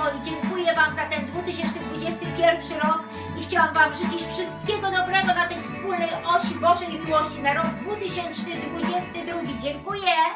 moi, dziękuję Wam za ten 2021 rok i chciałam Wam życzyć wszystkiego dobrego na tej wspólnej osi Bożej miłości na rok 2022. Dziękuję!